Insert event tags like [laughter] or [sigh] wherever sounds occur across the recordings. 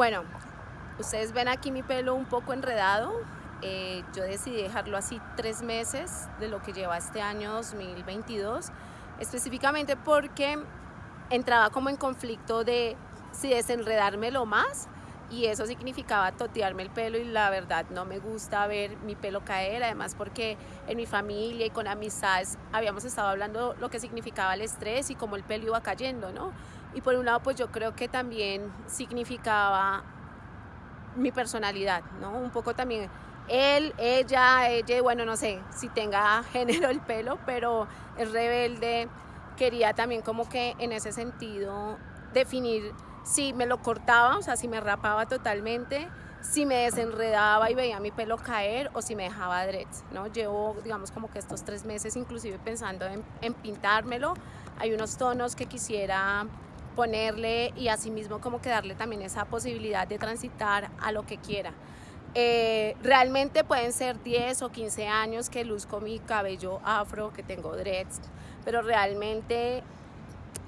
Bueno, ustedes ven aquí mi pelo un poco enredado. Eh, yo decidí dejarlo así tres meses de lo que lleva este año 2022, específicamente porque entraba como en conflicto de si desenredármelo más y eso significaba totearme el pelo y la verdad no me gusta ver mi pelo caer, además porque en mi familia y con amistades habíamos estado hablando lo que significaba el estrés y cómo el pelo iba cayendo, ¿no? Y por un lado pues yo creo que también significaba mi personalidad, ¿no? Un poco también él, ella, ella, bueno, no sé si tenga [laughs] género el pelo, pero es rebelde, quería también como que en ese sentido definir si me lo cortaba, o sea, si me rapaba totalmente, si me desenredaba y veía mi pelo caer o si me dejaba dreads, ¿no? Llevo, digamos, como que estos tres meses inclusive pensando en, en pintármelo. Hay unos tonos que quisiera ponerle y asimismo como que darle también esa posibilidad de transitar a lo que quiera. Eh, realmente pueden ser 10 o 15 años que luzco mi cabello afro, que tengo dreads, pero realmente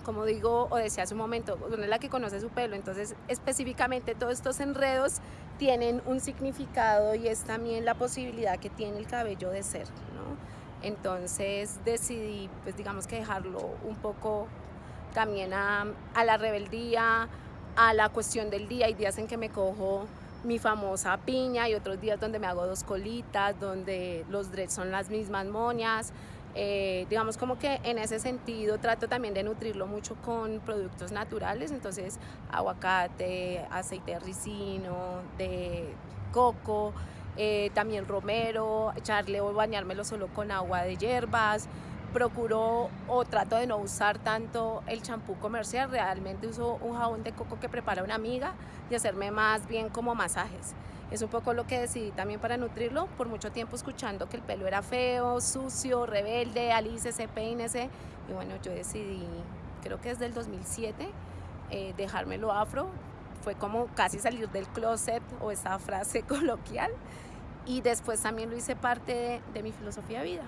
como digo o decía hace un momento, una es la que conoce su pelo, entonces específicamente todos estos enredos tienen un significado y es también la posibilidad que tiene el cabello de ser, ¿no? Entonces decidí, pues digamos que dejarlo un poco también a, a la rebeldía, a la cuestión del día, hay días en que me cojo mi famosa piña y otros días donde me hago dos colitas, donde los dreads son las mismas moñas, eh, digamos como que en ese sentido trato también de nutrirlo mucho con productos naturales, entonces aguacate, aceite de ricino, de coco, eh, también romero, echarle o bañármelo solo con agua de hierbas, procuro o trato de no usar tanto el champú comercial, realmente uso un jabón de coco que prepara una amiga y hacerme más bien como masajes. Es un poco lo que decidí también para nutrirlo, por mucho tiempo escuchando que el pelo era feo, sucio, rebelde, alícese, peínese, y bueno, yo decidí, creo que desde el 2007, eh, dejármelo afro, fue como casi salir del closet o esa [laughs] frase coloquial, y después también lo hice parte de, de mi filosofía de vida.